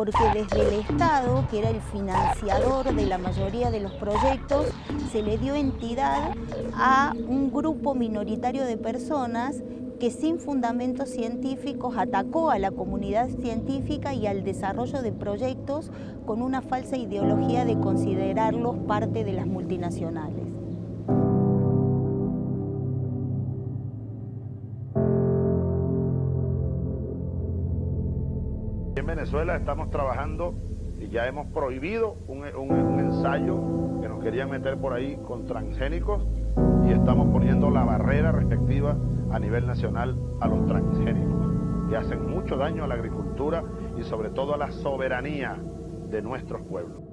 porque desde el Estado, que era el financiador de la mayoría de los proyectos, se le dio entidad a un grupo minoritario de personas que sin fundamentos científicos atacó a la comunidad científica y al desarrollo de proyectos con una falsa ideología de considerarlos parte de las multinacionales. En Venezuela estamos trabajando y ya hemos prohibido un, ensayo que nos querían meter por ahí con transgénicos y estamos poniendo la barrera respectiva a nivel nacional a los transgénicos, que hacen mucho daño a la agricultura y sobre todo a la soberanía de nuestros pueblos.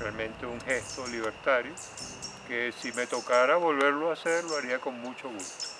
Realmente un gesto libertario que si me tocara volverlo a hacer lo haría con mucho gusto.